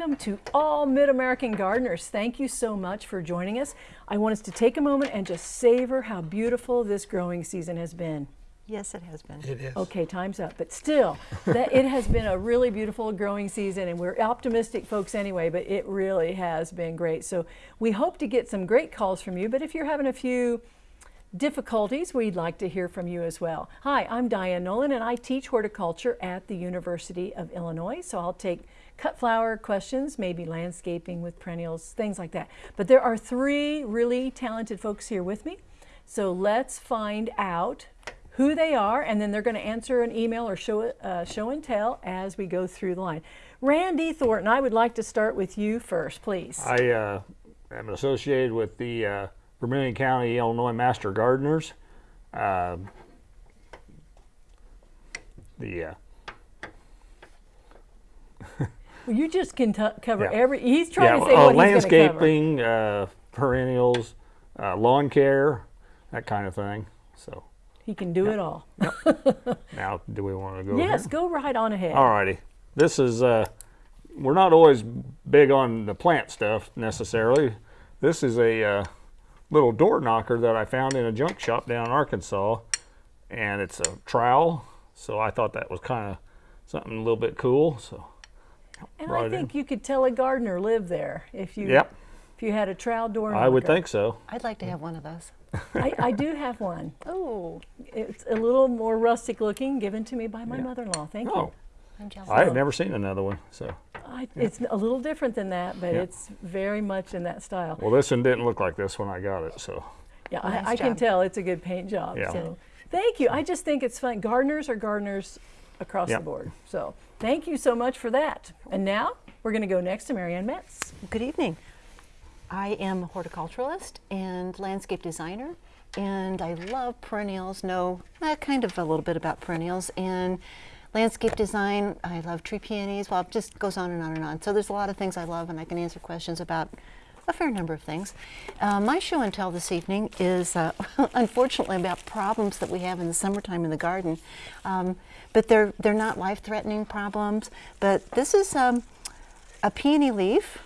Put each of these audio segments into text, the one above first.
Welcome to all Mid-American gardeners. Thank you so much for joining us. I want us to take a moment and just savor how beautiful this growing season has been. Yes, it has been. It is. Okay, time's up. But still, that it has been a really beautiful growing season, and we're optimistic folks anyway, but it really has been great. So we hope to get some great calls from you, but if you're having a few difficulties, we'd like to hear from you as well. Hi, I'm Diane Nolan, and I teach horticulture at the University of Illinois, so I'll take cut flower questions, maybe landscaping with perennials, things like that. But there are three really talented folks here with me. So let's find out who they are, and then they're going to answer an email or show, uh, show and tell as we go through the line. Randy Thornton, I would like to start with you first, please. I uh, am associated with the uh, Vermilion County, Illinois Master Gardeners. Uh, the uh, Well, you just can t- cover Yeah. every. He's trying yeah, to say uh, what he's going to cover. landscaping, uh, perennials, uh, lawn care, that kind of thing. So He can do it all. now, do we want to go? Yes, here? go right on ahead. All righty. This is, uh, we're not always big on the plant stuff necessarily. This is a uh, little door knocker that I found in a junk shop down in Arkansas. And it's a trowel. So I thought that was kind of something a little bit cool. So, And brought I it in. think you could tell a gardener lived there if you yep, if you had a trowel door. I would think so. I'd like to have one of those. I, I do have one. Oh, It's a little more rustic looking, given to me by my mother-in-law. Thank Oh, I'm jealous. I had never seen another one. So, I, it's a little different than that, but Yeah. it's very much in that style. well, this one didn't look like this when I got it. So, Yeah, Nice I, I can tell it's a good paint job. Yeah. So thank you. I just think it's fun. Gardeners are gardeners across Yep. the board. So thank you so much for that. And now we're going to go next to Marianne Metz. Good evening. I am a horticulturalist and landscape designer, and I love perennials, know uh, kind of a little bit about perennials, and landscape design. I love tree peonies. Well, it just goes on and on and on. So there's a lot of things I love, and I can answer questions about a fair number of things. Uh, my show and tell this evening is uh, unfortunately about problems that we have in the summertime in the garden, um, but they're they're not life-threatening problems. But this is um, a peony leaf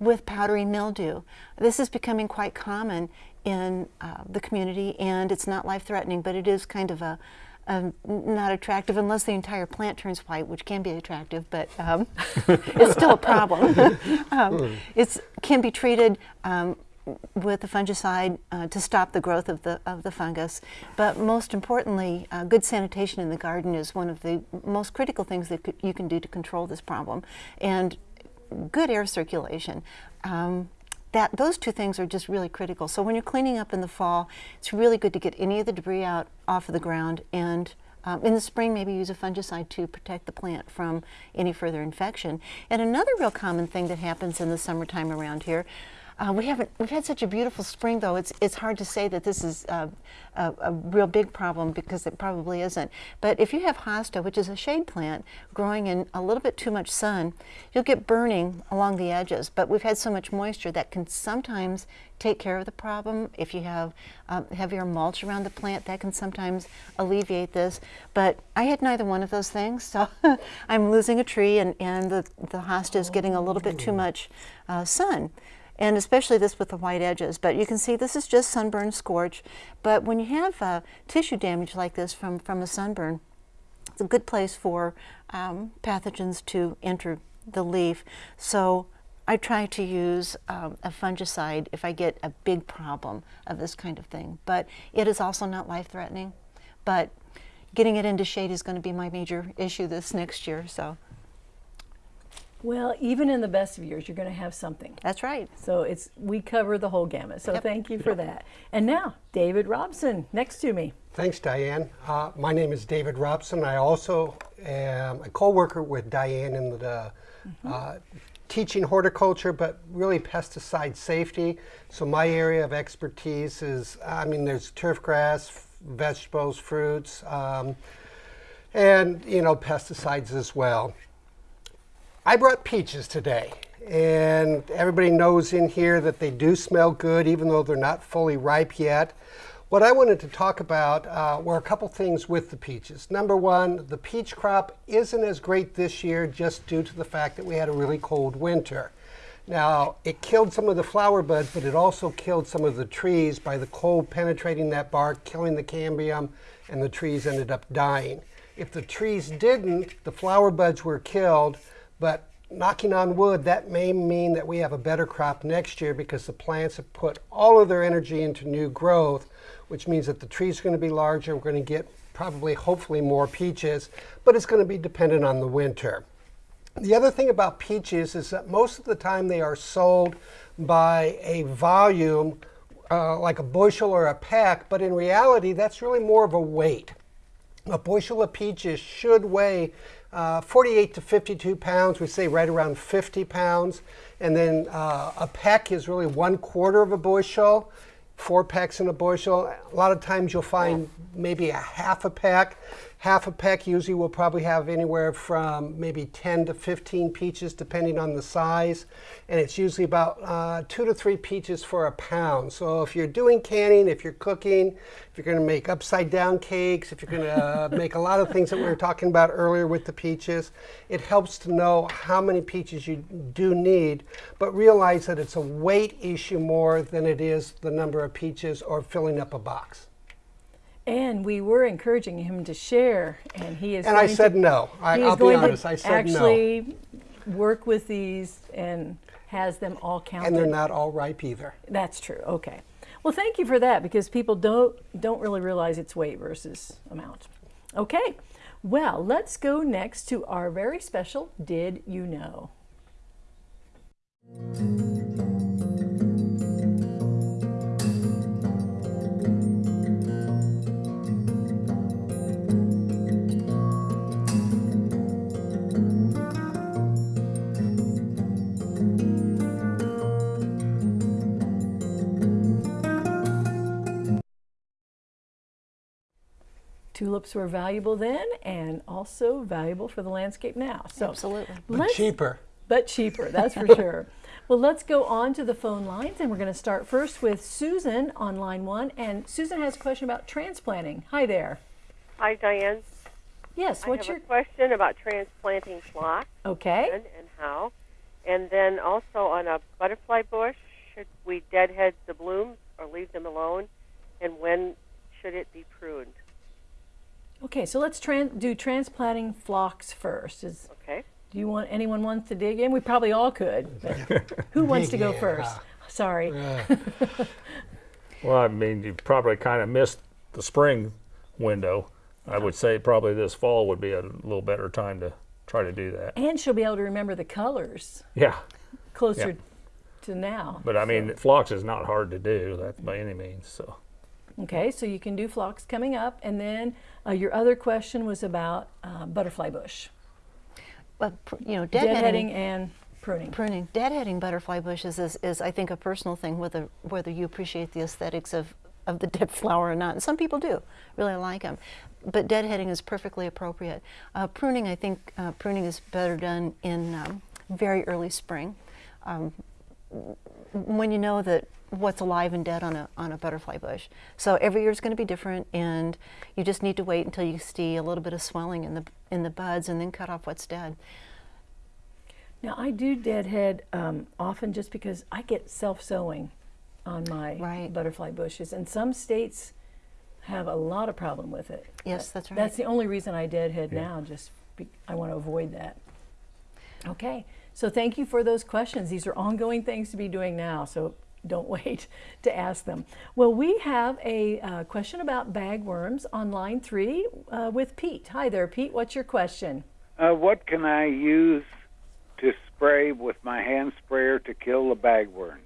with powdery mildew. This is becoming quite common in uh, the community and it's not life-threatening, but it is kind of a, a not attractive unless the entire plant turns white, which can be attractive, but um, it's still a problem. um, it's can be treated um, with a fungicide uh, to stop the growth of the of the fungus, but most importantly, uh, good sanitation in the garden is one of the most critical things that you can do to control this problem, and good air circulation. Um, that those two things are just really critical. So when you're cleaning up in the fall, it's really good to get any of the debris out off of the ground and. Um, in the spring, maybe use a fungicide to protect the plant from any further infection. And another real common thing that happens in the summertime around here, uh, we haven't we've had such a beautiful spring though. It's it's hard to say that this is uh, a, a real big problem because it probably isn't. But if you have hosta, which is a shade plant growing in a little bit too much sun, you'll get burning along the edges. But we've had so much moisture that can sometimes take care of the problem. If you have um, heavier mulch around the plant, that can sometimes alleviate this. But I had neither one of those things, so I'm losing a tree, and and the the hosta is getting a little bit too much uh, sun and especially this with the white edges. But you can see this is just sunburn scorch. But when you have uh, tissue damage like this from, from a sunburn, it's a good place for um, pathogens to enter the leaf. So I try to use um, a fungicide if I get a big problem of this kind of thing. But it is also not life-threatening. But getting it into shade is going to be my major issue this next year. So Well, even in the best of years, you're going to have something. that's right. So it's we cover the whole gamut. So Yep. thank you for that. And now, David Robson, next to me. Thanks, Diane. Uh, my name is David Robson. I also am a co-worker with Diane in the uh, teaching horticulture, but really pesticide safety. So my area of expertise is, I mean, there's turf grass, f- vegetables, fruits, um, and you know, pesticides as well. I brought peaches today, and everybody knows in here that they do smell good even though they're not fully ripe yet. What I wanted to talk about uh, were a couple things with the peaches. Number one, the peach crop isn't as great this year just due to the fact that we had a really cold winter. Now, it killed some of the flower buds, but it also killed some of the trees by the cold penetrating that bark, killing the cambium, and the trees ended up dying. If the trees didn't, the flower buds were killed, but knocking on wood, that may mean that we have a better crop next year because the plants have put all of their energy into new growth, which means that the trees are going to be larger. We're going to get probably, hopefully, more peaches, but it's going to be dependent on the winter. The other thing about peaches is that most of the time they are sold by a volume, uh, like a bushel or a peck, but in reality, that's really more of a weight. A bushel of peaches should weigh uh, 48 to 52 pounds. We say right around 50 pounds. And then uh, a peck is really one quarter of a bushel, four pecks in a bushel. A lot of times you'll find maybe a half a peck. Half a peck usually will probably have anywhere from maybe 10 to 15 peaches depending on the size. And it's usually about uh, two to three peaches for a pound. So if you're doing canning, if you're cooking, if you're going to make upside down cakes, if you're going to uh, make a lot of things that we were talking about earlier with the peaches, it helps to know how many peaches you do need, but realize that it's a weight issue more than it is the number of peaches or filling up a box. And we were encouraging him to share, and he is. And I going to- said no. I, I'll is be honest. I said no. actually work with these and has them all counted. And they're not all ripe either. That's true. Okay. Well, thank you for that because people don't don't really realize it's weight versus amount. Okay. Well, let's go next to our very special Did You Know? Tulips were valuable then and also valuable for the landscape now. So Absolutely. But cheaper. but cheaper, that's for sure. Well, let's go on to the phone lines, and we're going to start first with Susan on line one. And Susan has a question about transplanting. Hi there. Hi, Diane. Yes, I what's have your a question about transplanting phlox okay? when and how. And then also on a butterfly bush, should we deadhead the blooms or leave them alone? And when should it be pruned? Okay, so let's tran- do transplanting phlox first. Is Okay. do you want anyone wants to dig in? We probably all could. Who wants to go in, first? huh? Sorry. Well, I mean, you probably kind of missed the spring window. I would say probably this fall would be a little better time to try to do that. And she'll be able to remember the colors Yeah, closer Yeah. to now. but I mean, phlox is not hard to do that by any means. So Okay, so you can do phlox coming up, and then uh, your other question was about uh, butterfly bush, pr- you know, deadheading deadheading, and pruning. pruning, deadheading butterfly bushes is, is I think a personal thing whether whether you appreciate the aesthetics of of the dead flower or not. And some people do really like them, but deadheading is perfectly appropriate. Uh, pruning, I think, uh, pruning is better done in um, very early spring. Um, when you know that what's alive and dead on a on a butterfly bush. So every year is going to be different, and you just need to wait until you see a little bit of swelling in the in the buds, and then cut off what's dead. Now I do deadhead um, often just because I get self sowing on my Right. butterfly bushes, and some states have a lot of problem with it. Yes, that's right. That's the only reason I deadhead now. Just be, I want to avoid that. Okay, so thank you for those questions. These are ongoing things to be doing now, so don't wait to ask them. Well, we have a uh, question about bagworms on line three uh, with Pete. Hi there, Pete. What's your question? Uh, what can I use to spray with my hand sprayer to kill the bagworms?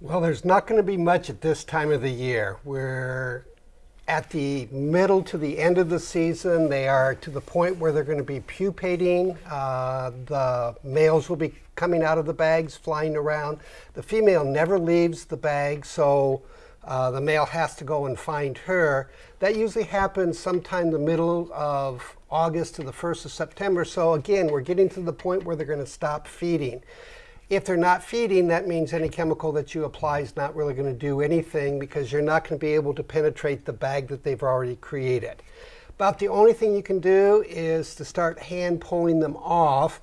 Well, there's not going to be much at this time of the year. We're at the middle to the end of the season. They are to the point where they're going to be pupating. Uh, the males will be coming out of the bags, flying around. The female never leaves the bag, so uh, the male has to go and find her. That usually happens sometime the middle of August to the 1st of September. So again, we're getting to the point where they're going to stop feeding. If they're not feeding, that means any chemical that you apply is not really going to do anything because you're not going to be able to penetrate the bag that they've already created. About the only thing you can do is to start hand pulling them off.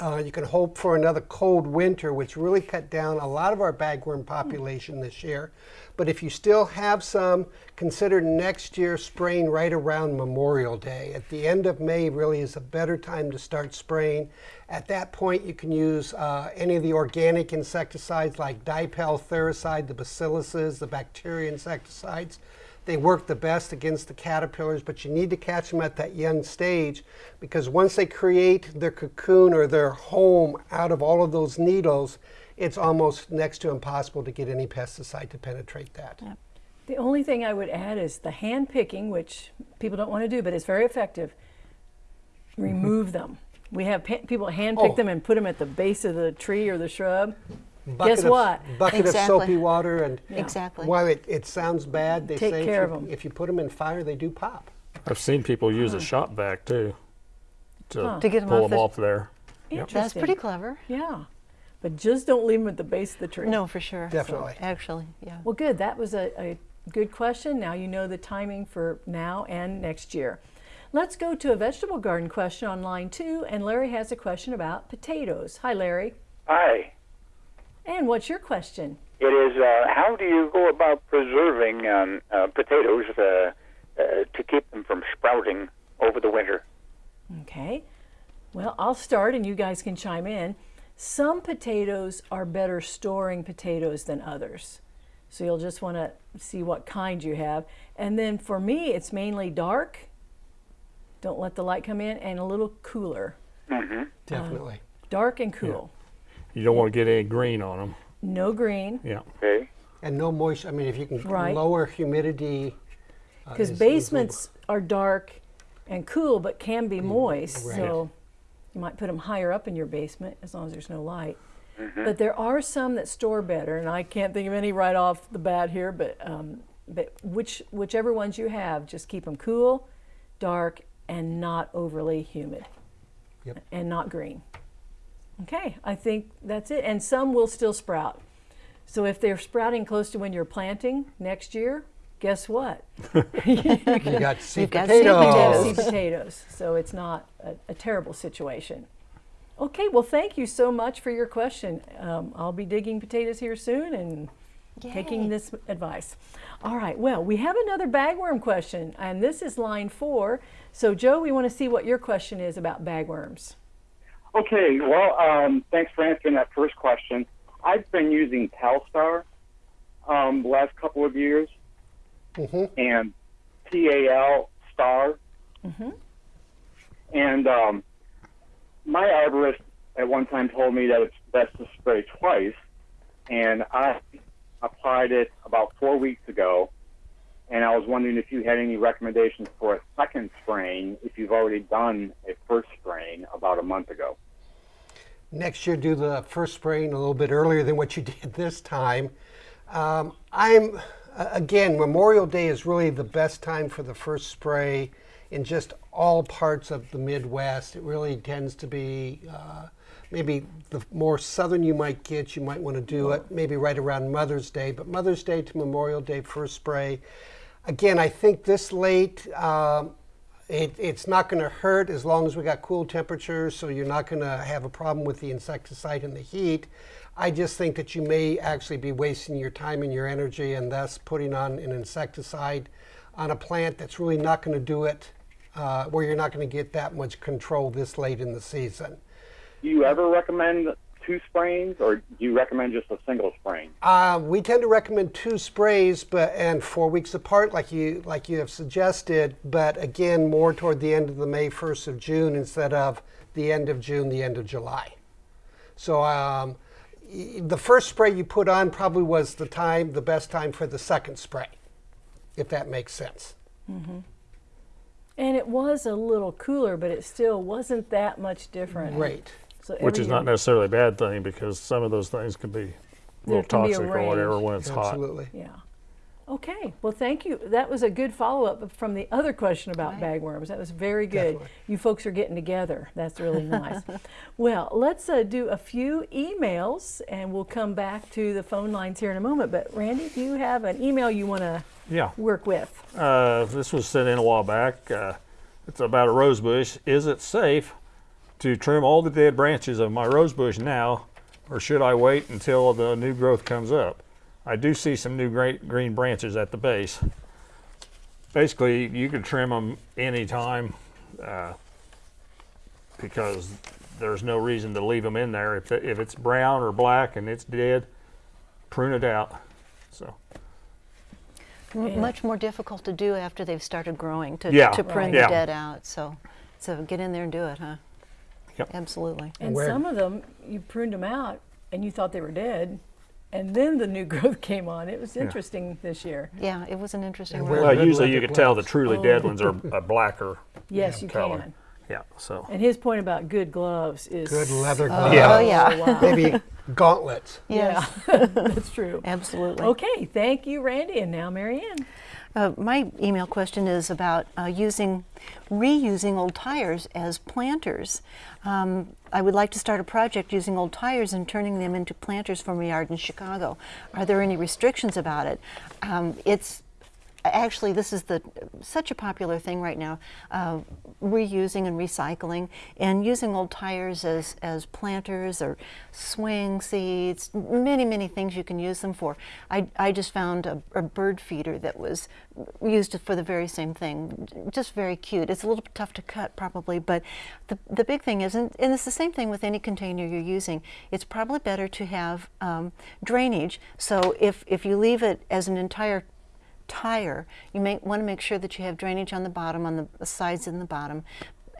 Uh, you can hope for another cold winter, which really cut down a lot of our bagworm population this year. But if you still have some, consider next year spraying right around Memorial Day. At the end of May really is a better time to start spraying. At that point, you can use uh, any of the organic insecticides like dipel, Thuricide, the bacilluses, the bacteria insecticides. They work the best against the caterpillars, but you need to catch them at that young stage because once they create their cocoon or their home out of all of those needles, it's almost next to impossible to get any pesticide to penetrate that. The only thing I would add is the hand picking, which people don't want to do, but it's very effective. Remove mm-hmm. them. We have pa- people hand pick Oh. them and put them at the base of the tree or the shrub. Bucket Guess of, what? Bucket of Exactly. soapy water, and Exactly. while it, it sounds bad, they Take say care if, of you, 'em. if you put them in fire, they do pop. I've seen people use a shop vac too to, To get 'em pull off them the- off there. Interesting. That's pretty clever. Yeah, but just don't leave them at the base of the tree. No, for sure. Definitely. Actually, yeah. Well, good. That was a, a good question. Now you know the timing for now and next year. Let's go to a vegetable garden question on line two, and Larry has a question about potatoes. Hi, Larry. Hi. And what's your question? It is uh, how do you go about preserving um, uh, potatoes uh, uh, to keep them from sprouting over the winter? Okay. Well, I'll start and you guys can chime in. Some potatoes are better storing potatoes than others. So you'll just want to see what kind you have. And then for me, it's mainly dark. Don't let the light come in and a little cooler. Mm -hmm. Definitely. Dark and cool. You don't want to get any green on them. No green. Yeah. Okay. And no moisture. I mean, if you can Right. lower humidity. uh, Because is- is basements are dark and cool but can be moist. right. So you might put them higher up in your basement as long as there's no light. But there are some that store better, and I can't think of any right off the bat here. But um, but which whichever ones you have, just keep them cool, dark, and not overly humid, Yep. and not green. Okay, I think that's it. And some will still sprout. So if they're sprouting close to when you're planting next year, guess what? You got seed You've got seed potatoes. Seed potatoes. So it's not a, a terrible situation. Okay, well, thank you so much for your question. Um, I'll be digging potatoes here soon and taking this advice. All right, well, we have another bagworm question, and this is line four. So, Joe, we want to see what your question is about bagworms. Okay, well, um, thanks for answering that first question. I've been using Talstar um, the last couple of years, Mhm. and TAL Star. And um, my arborist at one time told me that it's best to spray twice, and I applied it about four weeks ago. And I was wondering if you had any recommendations for a second spraying if you've already done a first spraying about a month ago. Next year, do the first spraying a little bit earlier than what you did this time. Um, I'm, again, Memorial Day is really the best time for the first spray in just all parts of the Midwest. It really tends to be uh, maybe the more southern you might get, you might want to do it maybe right around Mother's Day. But Mother's Day to Memorial Day, first spray. Again, I think this late, um, it, it's not going to hurt as long as we got cool temperatures, so you're not going to have a problem with the insecticide and the heat. I just think that you may actually be wasting your time and your energy and thus putting on an insecticide on a plant that's really not going to do it, uh, where you're not going to get that much control this late in the season. Do you ever recommend two sprayings, or do you recommend just a single spraying? Uh, we tend to recommend two sprays, but and four weeks apart, like you like you have suggested. But again, more toward the end of the May, first of June, instead of the end of June, the end of July. So um, the first spray you put on probably was the time, the best time for the second spray, if that makes sense. And it was a little cooler, but it still wasn't that much different. Great. So Which is not necessarily a bad thing because some of those things can be a little can be a toxic or whatever when it's hot. Absolutely. Yeah. Okay, well, thank you. That was a good follow-up from the other question about bagworms. That was very good. Definitely. You folks are getting together. That's really nice. well, let's uh, do a few emails, and we'll come back to the phone lines here in a moment. But Randy, do you have an email you want to Yeah. work with? Uh, this was sent in a while back. Uh, it's about a rose bush. Is it safe to trim all the dead branches of my rose bush now, or should I wait until the new growth comes up? I do see some new great green branches at the base. Basically, you can trim them anytime uh, because there's no reason to leave them in there. If, if it's brown or black and it's dead, prune it out. So. M- Much more difficult to do after they've started growing to, Yeah. to prune Right. the Yeah. dead out. So, so get in there and do it, huh? Yep. Absolutely. And Where- some of them, you pruned them out, and you thought they were dead, and then the new growth came on. It was interesting this year. Yeah, it was an interesting And Well, red usually you leather can tell the gloves. truly oh. dead ones are a blacker. Yes, you color. can. Yeah, so. And his point about good gloves is Good leather Oh, gloves. Oh, yeah. yeah. wow. Maybe gauntlets. Yes, Yeah, that's true. absolutely. Okay, thank you, Randy, and now Marianne. Uh, my email question is about uh, using, reusing old tires as planters. Um, I would like to start a project using old tires and turning them into planters for my yard in Chicago. Are there any restrictions about it? Um, it's actually this is the such a popular thing right now uh, reusing and recycling and using old tires as as planters or swing seats many many things you can use them for. I, I just found a, a bird feeder that was used for the very same thing just very cute. It's a little tough to cut probably but the, the big thing is and, and it's the same thing with any container you're using. It's probably better to have um, drainage. So if if you leave it as an entire tire, you may want to make sure that you have drainage on the bottom, on the sides and the bottom.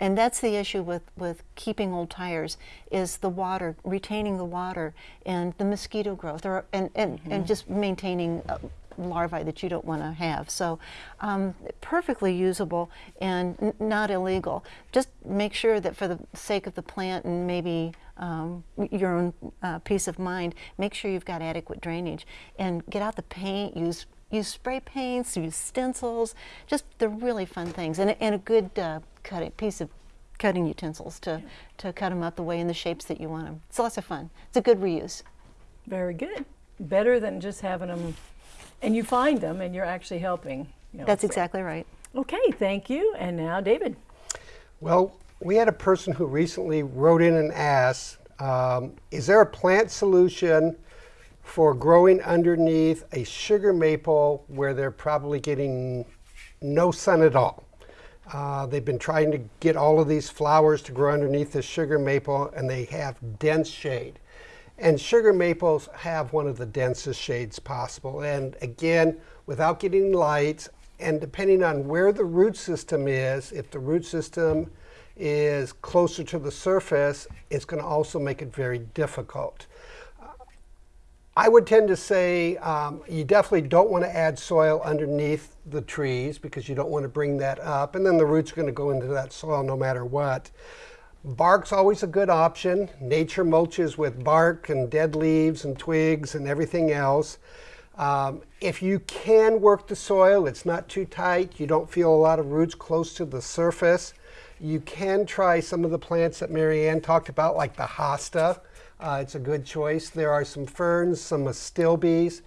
And that's the issue with, with keeping old tires is the water, retaining the water and the mosquito growth or, and, and, and just maintaining uh, larvae that you don't want to have. So um, perfectly usable and n- not illegal. Just make sure that for the sake of the plant and maybe um, your own uh, peace of mind, make sure you've got adequate drainage and get out the paint, use use spray paints, use stencils, just they're really fun things, and, a- and a good uh, cutting piece of cutting utensils to, to cut them up the way in the shapes that you want them. It's lots of fun. It's a good reuse. Very good. Better than just having them, and you find them, and you're actually helping. you know, That's so- exactly right. Okay, thank you. And now, David. Well, we had a person who recently wrote in and asked, um, is there a plant solution for growing underneath a sugar maple where they're probably getting no sun at all? Uh, they've been trying to get all of these flowers to grow underneath the sugar maple and they have dense shade. And sugar maples have one of the densest shades possible. And again, without getting light, and depending on where the root system is, if the root system is closer to the surface, it's going to also make it very difficult. I would tend to say um, you definitely don't want to add soil underneath the trees because you don't want to bring that up, and then the roots are going to go into that soil no matter what. Bark's always a good option. Nature mulches with bark and dead leaves and twigs and everything else. Um, if you can work the soil, it's not too tight, you don't feel a lot of roots close to the surface, you can try some of the plants that Marianne talked about, like the hosta. Uh, it's a good choice. There are some ferns, some astilbes.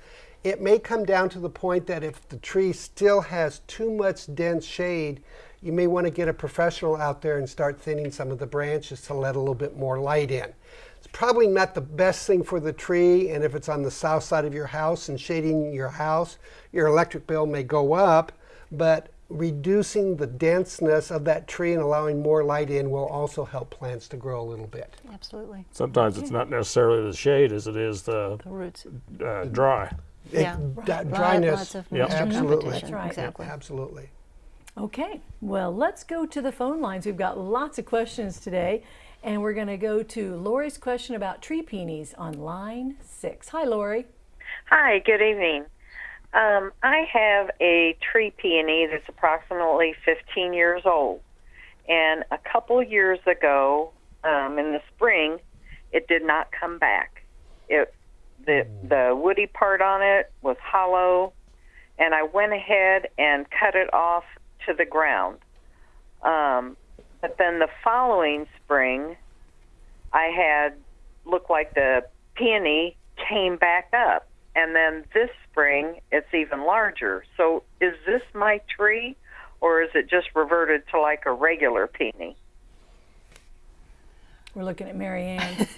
It may come down to the point that if the tree still has too much dense shade, you may want to get a professional out there and start thinning some of the branches to let a little bit more light in. It's probably not the best thing for the tree, and if it's on the south side of your house and shading your house, your electric bill may go up, but reducing the denseness of that tree and allowing more light in will also help plants to grow a little bit. Absolutely. Sometimes it's not necessarily the shade as it is the The roots. uh, dry. It- Yeah. that Lot- dryness, Lots of Yep. Absolutely. That's right. Exactly. absolutely. Okay, well, let's go to the phone lines. We've got lots of questions today, and we're going to go to Lori's question about tree peonies on line six. Hi, Lori. Hi, good evening. Um, I have a tree peony that's approximately 15 years old. And a couple years ago, um, in the spring, it did not come back. It, the, the woody part on it was hollow, and I went ahead and cut it off to the ground. Um, but then the following spring, I had looked like the peony came back up, and then this spring it's even larger. So is this my tree, or is it just reverted to like a regular peony? We're looking at Marianne.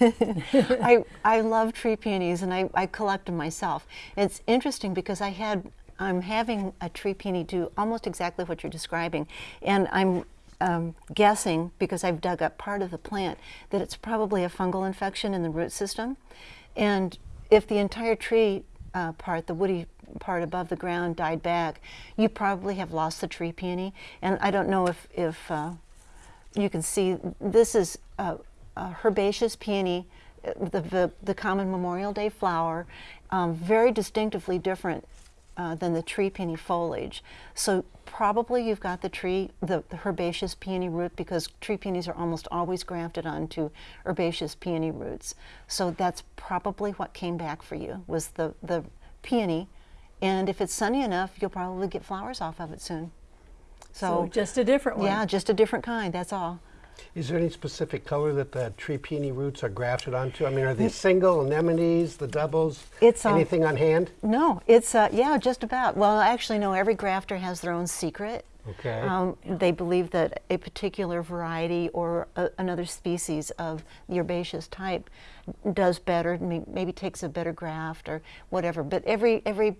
I, I love tree peonies and I, I collect them myself. It's interesting because I had, I'm having a tree peony do almost exactly what you're describing. And I'm um, guessing, because I've dug up part of the plant, that it's probably a fungal infection in the root system. And if the entire tree uh, part, the woody part above the ground, died back, you probably have lost the tree peony. And I don't know if, if uh, you can see this is a, a herbaceous peony, uh, the, the, the common Memorial Day flower, um, very distinctively different uh, than the tree peony foliage. So probably you've got the tree, the, the herbaceous peony root because tree peonies are almost always grafted onto herbaceous peony roots. So that's probably what came back for you was the, the peony. And if it's sunny enough, you'll probably get flowers off of it soon. so just a different one. Yeah, just a different kind, that's all. Is there any specific color that the tree peony roots are grafted onto? I mean, are they single anemones, the doubles? It's, um, anything on hand? No, it's, uh, yeah, just about. Well, actually, no, every grafter has their own secret. Okay. Um, They believe that a particular variety or a, another species of the herbaceous type does better, maybe takes a better graft or whatever. But every, every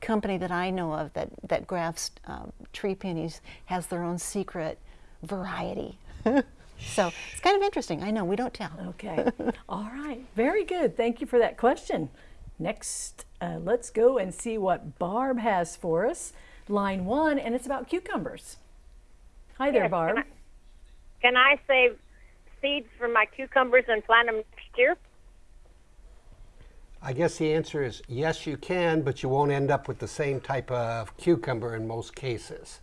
company that I know of that, that grafts um, tree peonies has their own secret variety. so it's kind of interesting. I know, we don't tell. Okay. All right. Very good. Thank you for that question. Next, uh, let's go and see what Barb has for us. Line one, and it's about cucumbers. Hi there, Yes, Barb. Can I, can I save seeds for my cucumbers and plant them next year? I guess the answer is yes, you can, but you won't end up with the same type of cucumber in most cases.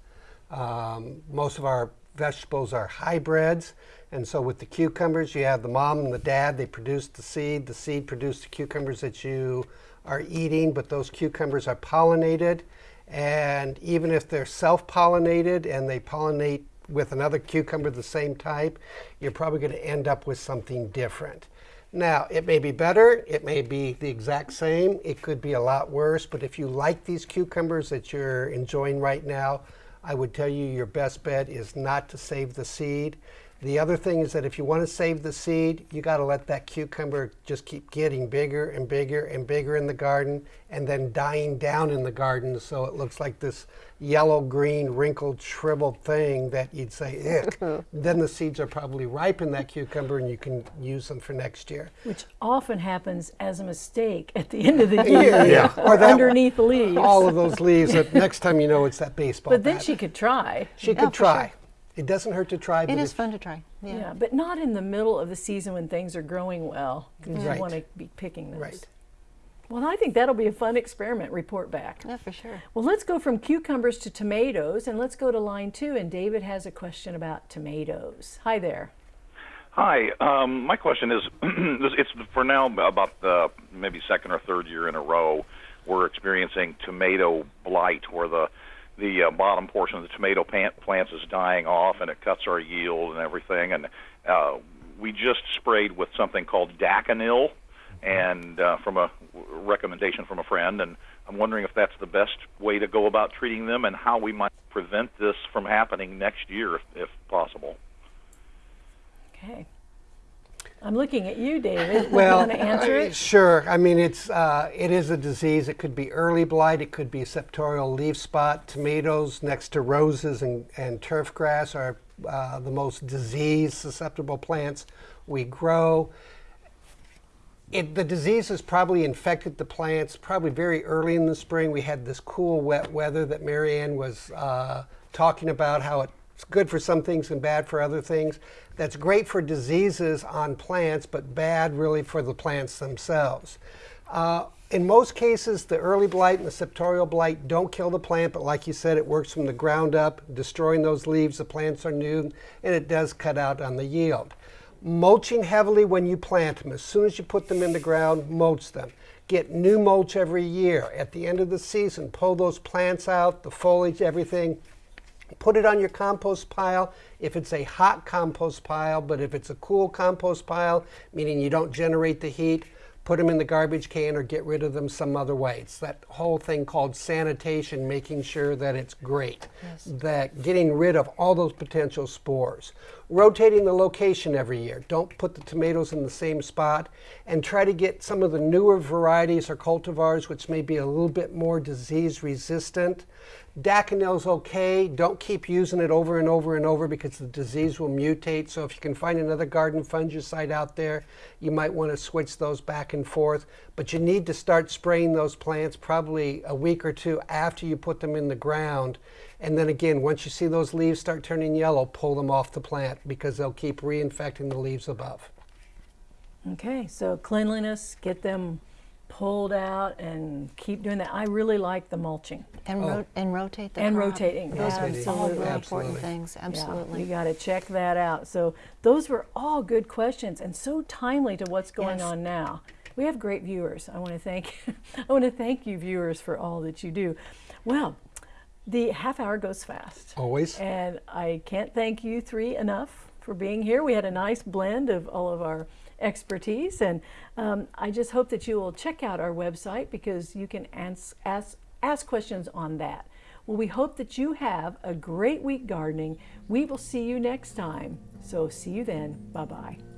Um, most of our vegetables are hybrids, and so with the cucumbers, you have the mom and the dad, they produce the seed. The seed produces the cucumbers that you are eating, but those cucumbers are pollinated. And even if they're self pollinated and they pollinate with another cucumber the same type, you're probably going to end up with something different. Now, it may be better, it may be the exact same, it could be a lot worse, but if you like these cucumbers that you're enjoying right now, I would tell you your best bet is not to save the seed. The other thing is that if you want to save the seed, you got to let that cucumber just keep getting bigger and bigger and bigger in the garden and then dying down in the garden so it looks like this yellow, green, wrinkled, shriveled thing that you'd say, ick. then the seeds are probably ripe in that cucumber and you can use them for next year. Which often happens as a mistake at the end of the year Yeah. or Or that- underneath the leaves. All of those leaves, that next time you know it's that baseball but then bat. she could try. She could for try. sure. It doesn't hurt to try. It but is if- fun to try. Yeah. Yeah. but not in the middle of the season when things are growing well because Right. you want to be picking those. Right. Well, I think that'll be a fun experiment. Report back. Yeah, for sure. Well, let's go from cucumbers to tomatoes, and let's go to line two. And David has a question about tomatoes. Hi there. Hi. Um, my question is, it's for now about the maybe second or third year in a row we're experiencing tomato blight, where the the uh, bottom portion of the tomato plant, plants is dying off, and it cuts our yield and everything. And uh, we just sprayed with something called Daconil, and uh, from a recommendation from a friend, and I'm wondering if that's the best way to go about treating them, and how we might prevent this from happening next year, if, if possible. Okay. I'm looking at you, David. Well, want to answer uh, it? Sure. I mean, it's uh, it is a disease. It could be early blight. It could be septorial leaf spot. Tomatoes next to roses and, and turf grass are uh, the most disease susceptible plants we grow. It, the disease has probably infected the plants probably very early in the spring. We had this cool, wet weather that Marianne was uh, talking about, how it's good for some things and bad for other things. That's great for diseases on plants, but bad really for the plants themselves. Uh, in most cases, the early blight and the septorial blight don't kill the plant, but like you said, it works from the ground up, destroying those leaves. The plants are new, and it does cut out on the yield mulching heavily when you plant them. As soon as you put them in the ground, mulch them. Get new mulch every year. At the end of the season, pull those plants out, the foliage, everything. Put it on your compost pile if it's a hot compost pile, but if it's a cool compost pile, meaning you don't generate the heat, put them in the garbage can or get rid of them some other way. It's that whole thing called sanitation, making sure that it's great, that getting rid of all those potential spores. Rotating the location every year. Don't put the tomatoes in the same spot and try to get some of the newer varieties or cultivars which may be a little bit more disease resistant. Daconil's okay. Don't keep using it over and over and over because the disease will mutate. So if you can find another garden fungicide out there, you might want to switch those back and forth. But you need to start spraying those plants probably a week or two after you put them in the ground. And then again, once you see those leaves start turning yellow, pull them off the plant because they'll keep reinfecting the leaves above. Okay, so cleanliness, get them pulled out and keep doing that. I really like the mulching. And, oh. ro- and rotate the And crop. rotating, Those are all absolutely. really important Absolutely. things. Yeah, Absolutely. you got to check that out. So those were all good questions and so timely to what's going Yes. on now. We have great viewers. I want to thank I want to thank you viewers for all that you do. Well, the half hour goes fast. Always. And I can't thank you three enough for being here. We had a nice blend of all of our expertise, and um, I just hope that you will check out our website because you can ask, ask, ask questions on that. Well, we hope that you have a great week gardening. We will see you next time. So, see you then. Bye bye.